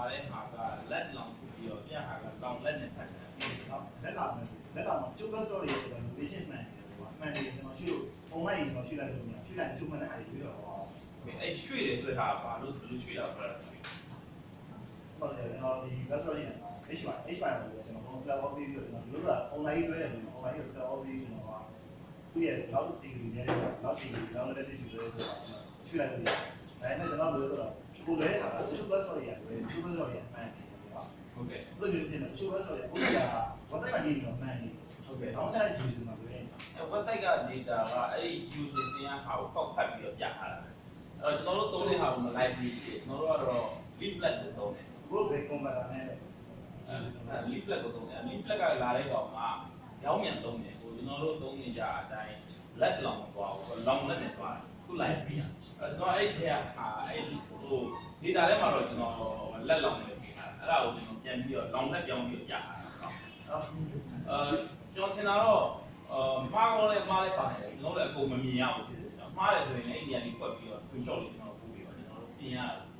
ပါတဲ့ဟာကလက်လောင်ပြီးတော့ပြဟာကလောင်လက်နဲ့ဖတ်တယ်နော်လက်လာမယ်လက်လာမှာကျုပ်ဘတ်တော့ရေဆိုတော့ patient မှန်တယ်ကွာမှန်တယ်ကျွန်တော်ရှိလို့ online ကျွန်တော်ရှိလိုက်လို့မရရှိလိုက်ကျုပ်မှန်တဲ့အားတွေပြီးတော့ဟောအဲ့ရွှေ့တယ်ဆိုတဲ့ဟာဘာလို့ဆိုလို့ရွှေ့တာဆိုတော့ဟုတ်တယ်ကျွန်တော်ဒီ bus တော့ရေ H1 H1 ကိုကျွန်တော် consular of video ကျွန်တော်တို့က online တွဲတယ်ဆိုတော့ online ကို consular of video ကျွန်တော်ကသူ့ရဲ့လောက်တီဗီနဲ့လောက်တီဗီလောက်လက်တီဗီလို့ဆိုတော့ရှိလိုက်လို့ရတယ်ဒါနဲ့ကျွန်တော်လို့ဆိုတော့ကိုလည်းဟာကျုပ်ဘတ်တော့ရေကျုပ်ဘတ်တော့ရေမှန်တယ်ကွာ ဟုတ်ကဲ့ဘယ်လိုဖြစ်လဲကျုပ်ဘတ်တော့ရေဥစ္စာ website မှာရေးနေတော့မှန်တယ်ဟုတ်ကဲ့နောက်ကျတဲ့ဒီလိုမှာဆိုရင်အဲ website က data ကအဲ့ဒီ user စင်းဟာကိုကောက်ဖတ်ပြီးတော့ပြထားတာအဲ့တော့ကျွန်တော်တို့သုံးတဲ့ဟာကိုမ library ရှိတယ်ကျွန်တော်တို့ကတော့ leaflet ကိုသုံးတယ် group ပဲ converter နဲ့အဲ leaflet ကိုသုံးတယ် leaflet ကလာတဲ့ကောင်ကရောင်းမြန်သုံးတယ်ဟိုကျွန်တော်တို့သုံးနေကြအတိုင်းလက်လောင်မသွားဘူးလောင်လက်နဲ့သွားတယ်ခု library အဲကျွန်တော်အဲ့ဒီထဲကဟာအဲ့ဒီဟို data ထဲမှာတော့ကျွန်တော်လက်လောင်နေပြီ အဲ့ဒါကိုကျွန်တော်ပြန်ပြီးတော့လောင်လက်ပြောင်းပြီးပြထားတာနော်နော်အဲကျွန်တော်ထင်တာတော့အာမှားကောင်းလဲမှားလဲပါတယ်ကျွန်တော်လည်းအကုန်မမြင်ရဘူးဖြစ်တယ်ကျွန်တော်မှားတယ်ဆိုရင်လည်းအိန္ဒိယလေးကွက်ပြီးတော့ screenshot လေးကျွန်တော်ပို့ပြီးတော့ကျွန်တော်တို့ပြင်ရတယ်